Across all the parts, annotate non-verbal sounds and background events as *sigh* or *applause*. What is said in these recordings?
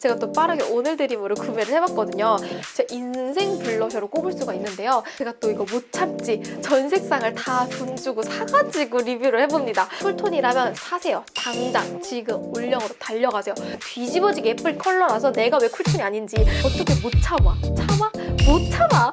제가 또 빠르게 오늘 드림으로 구매를 해봤거든요. 제 인생 블러셔로 꼽을 수가 있는데요. 제가 또 이거 못 참지 전 색상을 다 돈 주고 사가지고 리뷰를 해봅니다. 쿨톤이라면 사세요. 당장 지금 올영으로 달려가세요. 뒤집어지게 예쁠 컬러라서 내가 왜 쿨톤이 아닌지 어떻게 못 참아? 참아? 못 참아!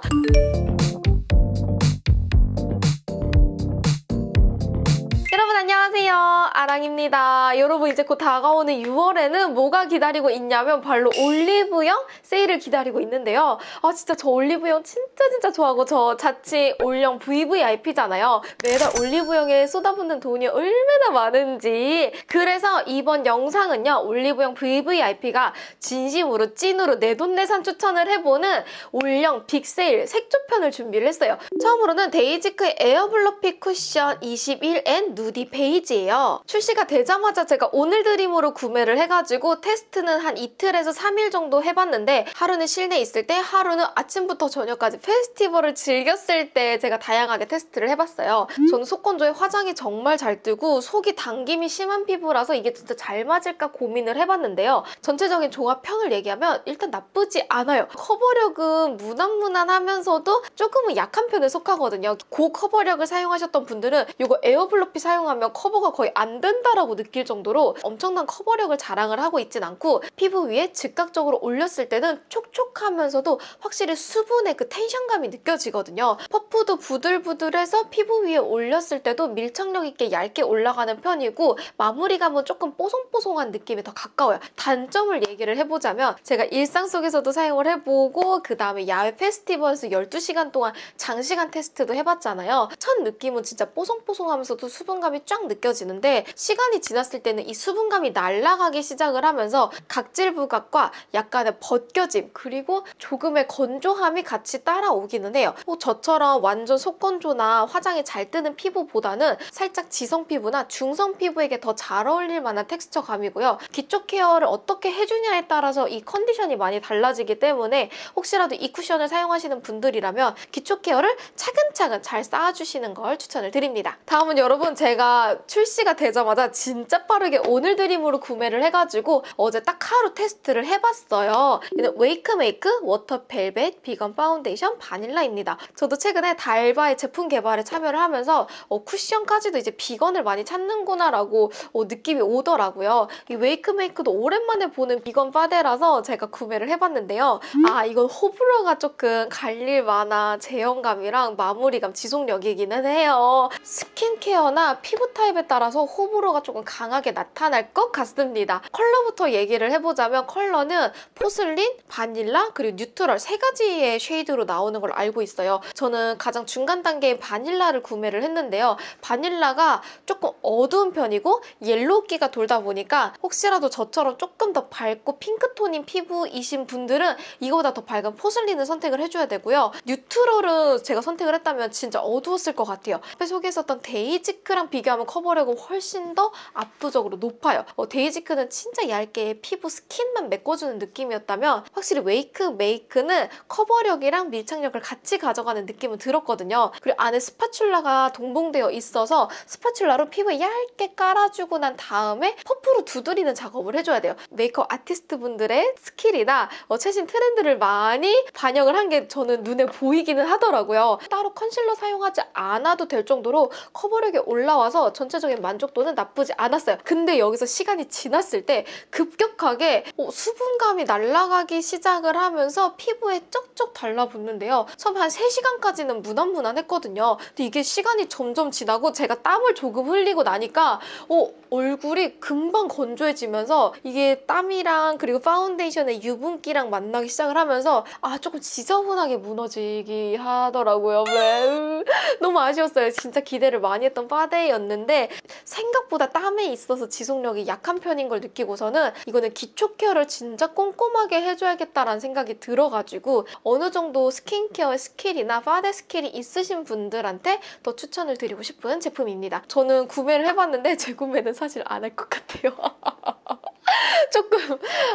아랑입니다. 여러분 이제 곧 다가오는 6월에는 뭐가 기다리고 있냐면 바로 올리브영 세일을 기다리고 있는데요. 아 진짜 저 올리브영 진짜 진짜 좋아하고 저 자칭 올영 VVIP잖아요. 매달 올리브영에 쏟아붓는 돈이 얼마나 많은지. 그래서 이번 영상은요 올리브영 VVIP가 진심으로 찐으로 내돈내산 추천을 해보는 올영 빅세일 색조편을 준비를 했어요. 처음으로는 데이지크의 에어블러피 쿠션 21N 누디 베이지예요. 출시가 되자마자 제가 오늘 드림으로 구매를 해가지고 테스트는 한 이틀에서 3일 정도 해봤는데 하루는 실내에 있을 때 하루는 아침부터 저녁까지 페스티벌을 즐겼을 때 제가 다양하게 테스트를 해봤어요. 저는 속건조에 화장이 정말 잘 뜨고 속이 당김이 심한 피부라서 이게 진짜 잘 맞을까 고민을 해봤는데요. 전체적인 종합평을 얘기하면 일단 나쁘지 않아요. 커버력은 무난무난하면서도 조금은 약한 편에 속하거든요. 고 커버력을 사용하셨던 분들은 이거 에어블러피 사용하면 커버가 거의 안 된다라고 느낄 정도로 엄청난 커버력을 자랑을 하고 있진 않고 피부 위에 즉각적으로 올렸을 때는 촉촉하면서도 확실히 수분의 그 텐션감이 느껴지거든요. 퍼프도 부들부들해서 피부 위에 올렸을 때도 밀착력 있게 얇게 올라가는 편이고 마무리감은 조금 뽀송뽀송한 느낌이 더 가까워요. 단점을 얘기를 해보자면 제가 일상 속에서도 사용을 해보고 그 다음에 야외 페스티벌에서 12시간 동안 장시간 테스트도 해봤잖아요. 첫 느낌은 진짜 뽀송뽀송하면서도 수분감이 쫙 느껴지는데 시간이 지났을 때는 이 수분감이 날아가기 시작을 하면서 각질 부각과 약간의 벗겨짐 그리고 조금의 건조함이 같이 따라오기는 해요. 뭐 저처럼 완전 속건조나 화장이 잘 뜨는 피부보다는 살짝 지성 피부나 중성 피부에게 더 잘 어울릴 만한 텍스처감이고요. 기초 케어를 어떻게 해주냐에 따라서 이 컨디션이 많이 달라지기 때문에 혹시라도 이 쿠션을 사용하시는 분들이라면 기초 케어를 차근차근 잘 쌓아주시는 걸 추천을 드립니다. 다음은 여러분 제가 출시가 되자마자 진짜 빠르게 오늘 드림으로 구매를 해가지고 어제 딱 하루 테스트를 해봤어요. 이는 웨이크메이크 Water Velvet Vegan Foundation Vanilla입니다. 저도 최근에 달바의 제품 개발에 참여를 하면서 어, 쿠션까지도 이제 비건을 많이 찾는구나라고 어, 느낌이 오더라고요. 이 웨이크메이크도 오랜만에 보는 비건 파데라서 제가 구매를 해봤는데요. 아 이건 호불호가 조금 갈릴 만한 제형감이랑 마무리감, 지속력이기는 해요. 스킨케어나 피부 타입에 따라서 호불호 가 조금 강하게 나타날 것 같습니다. 컬러부터 얘기를 해보자면 컬러는 포슬린, 바닐라, 그리고 neutral 세 가지의 shade로 나오는 걸 알고 있어요. 저는 가장 중간 단계인 바닐라를 구매를 했는데요. 바닐라가 조금 어두운 편이고 yellow기가 돌다 보니까 혹시라도 저처럼 조금 더 밝고 핑크톤인 피부이신 분들은 이거보다 더 밝은 포슬린을 선택을 해줘야 되고요. neutral은 제가 선택을 했다면 진짜 어두웠을 것 같아요. 앞에 소개했었던 데이지크랑 비교하면 커버력은 훨씬 더 압도적으로 높아요. 어, 데이지크는 진짜 얇게 피부 스킨만 메꿔주는 느낌이었다면 확실히 웨이크 메이크는 커버력이랑 밀착력을 같이 가져가는 느낌은 들었거든요. 그리고 안에 spatula가 동봉되어 있어서 spatula로 피부에 얇게 깔아주고 난 다음에 퍼프로 두드리는 작업을 해줘야 돼요. 메이크업 아티스트 분들의 스킬이나 어, 최신 트렌드를 많이 반영을 한 게 저는 눈에 보이기는 하더라고요. 따로 컨실러 사용하지 않아도 될 정도로 커버력이 올라와서 전체적인 만족도는 나쁘지 않았어요. 근데 여기서 시간이 지났을 때 급격하게 어, 수분감이 날아가기 시작을 하면서 피부에 쩍쩍 달라붙는데요. 처음 한 3시간까지는 무난무난했거든요. 근데 이게 시간이 점점 지나고 제가 땀을 조금 흘리고 나니까 어, 얼굴이 금방 건조해지면서 이게 땀이랑 그리고 파운데이션의 유분기랑 만나기 시작을 하면서 아 조금 지저분하게 무너지기 하더라고요. 네. *laughs* 너무 아쉬웠어요. 진짜 기대를 많이 했던 파데였는데 생각 보다 땀에 있어서 지속력이 약한 편인 걸 느끼고서는 이거는 기초 케어를 진짜 꼼꼼하게 해줘야겠다라는 생각이 들어가지고 어느 정도 스킨케어의 스킬이나 파데 스킬이 있으신 분들한테 더 추천을 드리고 싶은 제품입니다. 저는 구매를 해봤는데 *laughs* 재구매는 사실 안 할 것 같아요. *laughs* *laughs* 조금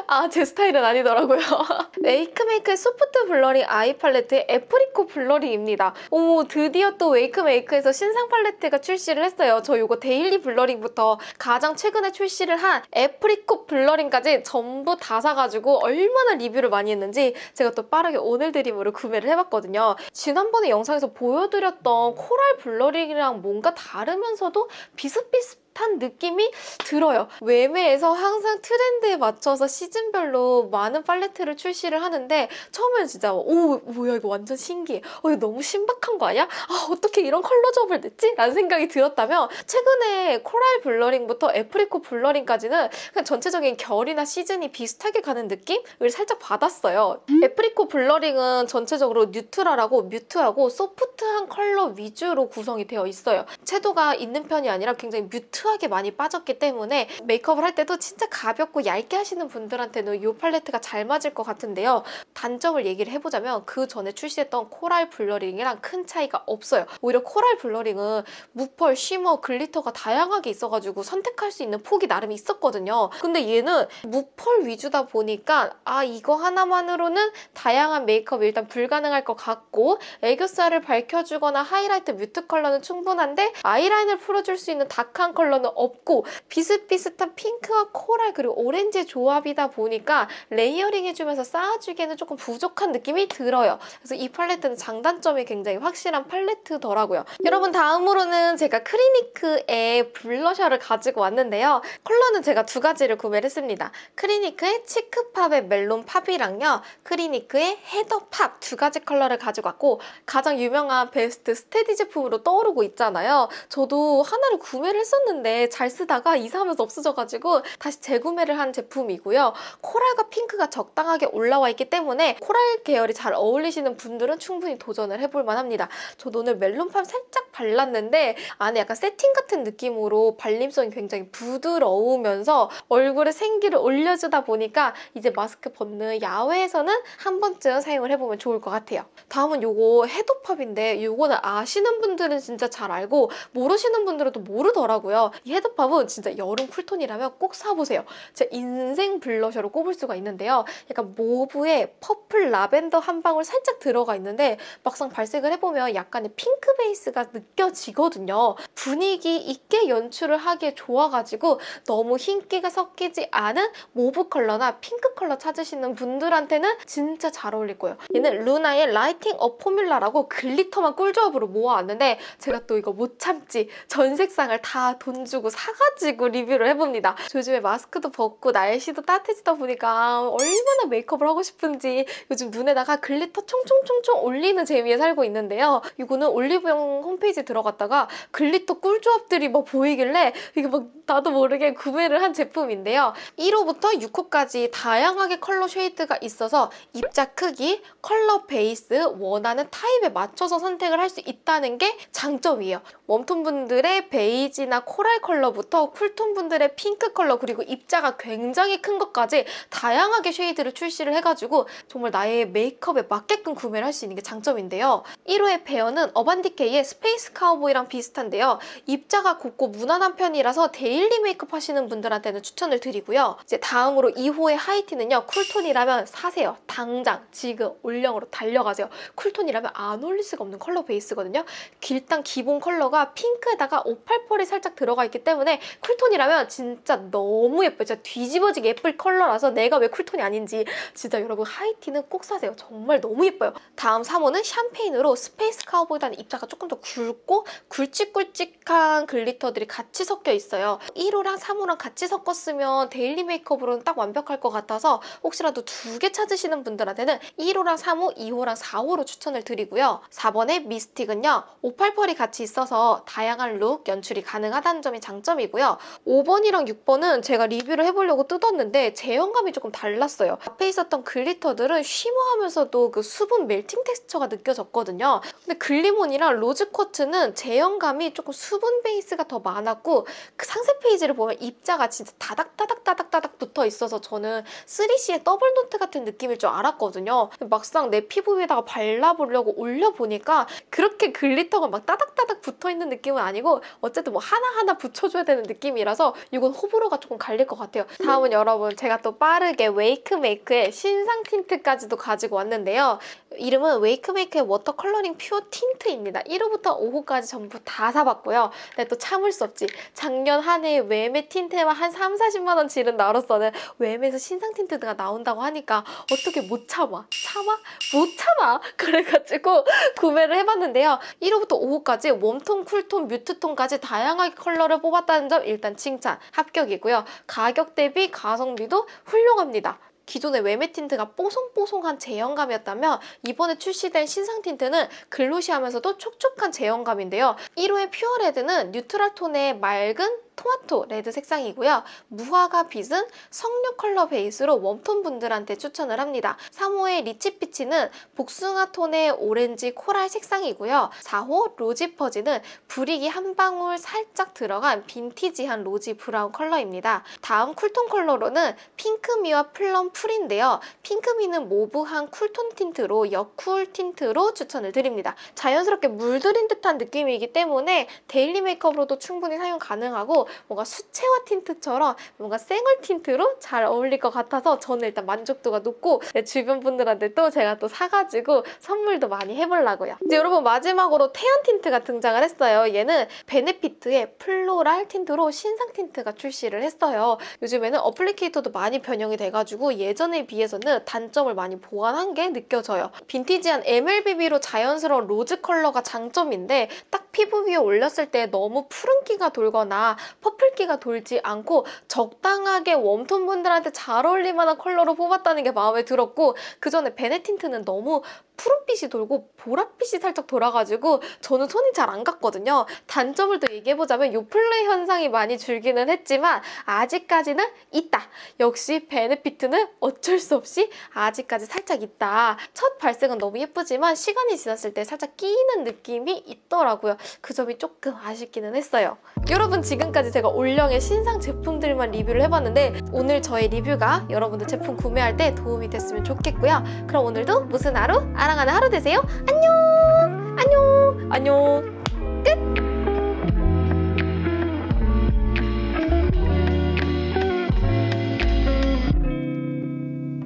아 제 스타일은 아니더라고요. *laughs* 웨이크메이크의 Soft Blurring Eye Palette의 Apricot Blurring입니다. 오 드디어 또 웨이크메이크에서 신상 팔레트가 출시를 했어요. 저 이거 Daily Blurring부터 가장 최근에 출시를 한 Apricot Blurring까지 전부 다 사가지고 얼마나 리뷰를 많이 했는지 제가 또 빠르게 오늘 드림으로 구매를 해봤거든요. 지난번에 영상에서 보여드렸던 Coral Blurring이랑 뭔가 다르면서도 비슷비슷 한 느낌이 들어요. 웨메에서 항상 트렌드에 맞춰서 시즌별로 많은 팔레트를 출시를 하는데 처음에는 진짜 오 뭐야 이거 완전 신기해. 어 이거 너무 신박한 거 아니야? 아 어떻게 이런 컬러 조합을 냈지? 라는 생각이 들었다면 최근에 Coral Blurring부터 Apricot Blurring까지는 그냥 전체적인 결이나 시즌이 비슷하게 가는 느낌을 살짝 받았어요. Apricot Blurring은 전체적으로 neutral하고 mute하고 소프트한 컬러 위주로 구성이 되어 있어요. 채도가 있는 편이 아니라 굉장히 mute mute하게 많이 빠졌기 때문에 메이크업을 할 때도 진짜 가볍고 얇게 하시는 분들한테는 이 팔레트가 잘 맞을 것 같은데요. 단점을 얘기를 해보자면 그 전에 출시했던 Coral Blurring이랑 큰 차이가 없어요. 오히려 Coral Blurring은 무펄, shimmer, glitter가 다양하게 있어가지고 선택할 수 있는 폭이 나름 있었거든요. 근데 얘는 무펄 위주다 보니까 아 이거 하나만으로는 다양한 메이크업이 일단 불가능할 것 같고 애교살을 밝혀주거나 하이라이트 mute 컬러는 충분한데 아이라인을 풀어줄 수 있는 dark한 컬러 컬러는 없고 비슷비슷한 핑크와 코랄 그리고 오렌지의 조합이다 보니까 layering 해주면서 쌓아주기에는 조금 부족한 느낌이 들어요. 그래서 이 팔레트는 장단점이 굉장히 확실한 팔레트더라고요. 여러분 다음으로는 제가 크리니크의 블러셔를 가지고 왔는데요. 컬러는 제가 두 가지를 구매를 했습니다. 크리니크의 Cheek Pop의 Melon Pop이랑요. 크리니크의 Heather Pop 두 가지 컬러를 가지고 왔고 가장 유명한 베스트 스테디 제품으로 떠오르고 있잖아요. 저도 하나를 구매를 했었는데 했는데 잘 쓰다가 이사하면서 없어져가지고 다시 재구매를 한 제품이고요. 코랄과 핑크가 적당하게 올라와 있기 때문에 코랄 계열이 잘 어울리시는 분들은 충분히 도전을 해볼 만합니다. 저도 오늘 Melon Pop 살짝 발랐는데 안에 약간 세팅 같은 느낌으로 발림성이 굉장히 부드러우면서 얼굴에 생기를 올려주다 보니까 이제 마스크 벗는 야외에서는 한 번쯤 사용을 해보면 좋을 것 같아요. 다음은 요거 Heather Pop인데 이거는 아시는 분들은 진짜 잘 알고 모르시는 분들은 또 모르더라고요. 이 Heather Pop은 진짜 여름 쿨톤이라면 꼭 사보세요. 제 인생 블러셔로 꼽을 수가 있는데요. 약간 mauve에 purple 라벤더 한 방울 살짝 들어가 있는데 막상 발색을 해보면 약간의 핑크 베이스가 느껴지거든요. 분위기 있게 연출을 하기에 좋아가지고 너무 흰기가 섞이지 않은 mauve 컬러나 핑크 컬러 찾으시는 분들한테는 진짜 잘 어울릴 거예요. 얘는 루나의 Lighting Up Formula라고 glitter만 꿀조합으로 모아왔는데 제가 또 이거 못 참지 전 색상을 다 돈 주고 사가지고 리뷰를 해봅니다. 요즘에 마스크도 벗고 날씨도 따뜻해지다 보니까 얼마나 메이크업을 하고 싶은지 요즘 눈에다가 glitter 총총총총 올리는 재미에 살고 있는데요. 이거는 올리브영 홈페이지 들어갔다가 glitter 꿀조합들이 막 보이길래 이게 막 나도 모르게 구매를 한 제품인데요. 1호부터 6호까지 다양하게 컬러 shade가 있어서 입자 크기, 컬러 베이스, 원하는 타입에 맞춰서 선택을 할 수 있다는 게 장점이에요. 웜톤 분들의 베이지나 코랄 컬러부터 쿨톤 분들의 핑크 컬러 그리고 입자가 굉장히 큰 것까지 다양하게 shade를 출시를 해가지고 정말 나의 메이크업에 맞게끔 구매를 할 수 있는 게 장점인데요. 1호의 베어는 어반디케이의 스페이스 카우보이랑 비슷한데요. 입자가 곱고 무난한 편이라서 daily 메이크업 하시는 분들한테는 추천을 드리고요. 이제 다음으로 2호의 하이티는요. 쿨톤이라면 사세요. 당장 지금 올영으로 달려가세요. 쿨톤이라면 안 어울릴 수가 없는 컬러 베이스거든요. 일단 기본 컬러가 핑크에다가 오팔펄이 살짝 들어가 있기 때문에 쿨톤이라면 진짜 너무 예뻐요. 진짜 뒤집어지게 예쁠 컬러라서 내가 왜 쿨톤이 아닌지 진짜 여러분 하이티는 꼭 사세요. 정말 너무 예뻐요. 다음 3호는 샴페인으로 스페이스 카우보이보다는 입자가 조금 더 굵고 굵직굵직한 glitter들이 같이 섞여 있어요. 1호랑 3호랑 같이 섞었으면 daily 메이크업으로는 딱 완벽할 것 같아서 혹시라도 두 개 찾으시는 분들한테는 1호랑 3호, 2호랑 4호로 추천을 드리고요. 4번의 미스틱은요. 오팔펄이 같이 있어서 다양한 룩 연출이 가능하다는 점이 장점이고요. 5번이랑 6번은 제가 리뷰를 해보려고 뜯었는데 제형감이 조금 달랐어요. 앞에 있었던 glitter들은 shimmer하면서도 그 수분 melting texture가 느껴졌거든요. 근데 글리몬이랑 로즈쿼츠는 제형감이 조금 수분 베이스가 더 많았고 그 상세 페이지를 보면 입자가 진짜 다닥다닥다닥다닥 붙어 있어서 저는 3CE의 더블 노트 같은 느낌일 줄 알았거든요. 막상 내 피부 위에다가 발라보려고 올려보니까 그렇게 glitter가 막 따닥따닥 붙어있는 느낌은 아니고 어쨌든 뭐 하나하나 하나 붙여줘야 되는 느낌이라서 이건 호불호가 조금 갈릴 것 같아요. 다음은 여러분 제가 또 빠르게 웨이크메이크의 신상 틴트까지도 가지고 왔는데요. 이름은 웨이크메이크의 워터 컬러링 퓨어 틴트입니다. 1호부터 5호까지 전부 다 사봤고요. 근데 또 참을 수 없지. 작년 한 해에 웨메 틴트에만 한 3, 40만 원 지른 나로서는 웨메에서 신상 틴트가 나온다고 하니까 어떻게 못 참아? 참아? 못 참아! *laughs* 그래가지고 구매를 해봤는데요. 1호부터 5호까지 웜톤, 쿨톤, 뮤트톤까지 다양하게 컬러 를 뽑았다는 점 일단 칭찬, 합격이고요. 가격 대비 가성비도 훌륭합니다. 기존의 웨메 틴트가 뽀송뽀송한 제형감이었다면 이번에 출시된 신상 틴트는 glossy하면서도 촉촉한 제형감인데요. 1호의 퓨어 레드는 neutral 톤의 맑은 토마토 레드 색상이고요. 무화과 빛은 석류 컬러 베이스로 웜톤 분들한테 추천을 합니다. 3호의 리치 피치는 복숭아 톤의 오렌지 코랄 색상이고요. 4호 로지 퍼지는 brick이 한 방울 살짝 들어간 빈티지한 rosy 브라운 컬러입니다. 다음 쿨톤 컬러로는 핑크미와 플럼 풀인데요. 핑크미는 mauve한 쿨톤 틴트로 여쿨 틴트로 추천을 드립니다. 자연스럽게 물들인 듯한 느낌이기 때문에 daily 메이크업으로도 충분히 사용 가능하고 뭔가 수채화 틴트처럼 뭔가 생얼 틴트로 잘 어울릴 것 같아서 저는 일단 만족도가 높고 내 주변 분들한테 또 제가 또 사가지고 선물도 많이 해보려고요. 이제 여러분 마지막으로 태연 틴트가 등장을 했어요. 얘는 베네피트의 플로랄 틴트로 신상 틴트가 출시를 했어요. 요즘에는 applicator도 많이 변형이 돼가지고 예전에 비해서는 단점을 많이 보완한 게 느껴져요. 빈티지한 MLBB로 자연스러운 로즈 컬러가 장점인데 딱 피부 위에 올렸을 때 너무 푸른기가 돌거나 퍼플기가 돌지 않고 적당하게 웜톤 분들한테 잘 어울릴 만한 컬러로 뽑았다는 게 마음에 들었고 그 전에 베네틴트는 너무 푸른빛이 돌고 보랏빛이 살짝 돌아가지고 저는 손이 잘 안 갔거든요. 단점을 또 얘기해보자면 요플레 현상이 많이 줄기는 했지만 아직까지는 있다. 역시 베네피트는 어쩔 수 없이 아직까지 살짝 있다. 첫 발색은 너무 예쁘지만 시간이 지났을 때 살짝 끼이는 느낌이 있더라고요. 그 점이 조금 아쉽기는 했어요. 여러분 지금까지 제가 올영의 신상 제품들만 리뷰를 해봤는데 오늘 저의 리뷰가 여러분들 제품 구매할 때 도움이 됐으면 좋겠고요. 그럼 오늘도 무슨 하루? 아랑하는 하루 되세요. 안녕! 안녕! 안녕!